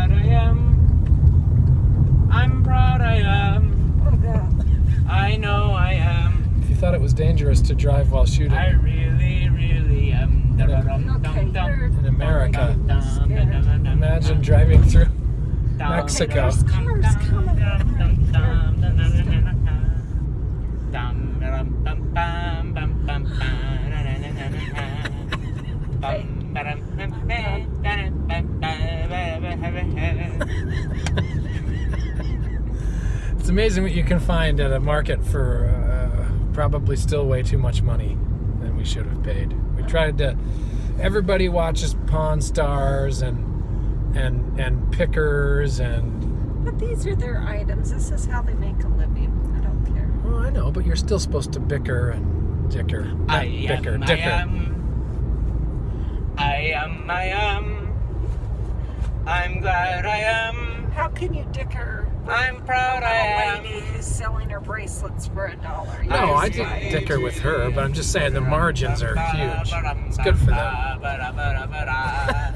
I'm I am. I'm proud I am. Oh God. I know I am. If you thought it was dangerous to drive while shooting I really, really am. Okay, you're in America, imagine driving through Mexico. There's cars coming. It's amazing what you can find at a market for uh, probably still way too much money than we should have paid. We tried to. Everybody watches Pawn Stars and and and Pickers and. But these are their items. This is how they make a living. I don't care. Oh, I know, but you're still supposed to bicker and dicker. Not I bicker, I dicker. am. I am, I am. I'm glad I am. How can you dicker with I'm proud I a am. lady who's selling her bracelets for a dollar? No, I didn't like- dicker with her, but I'm just saying the margins are huge. It's good for them. them.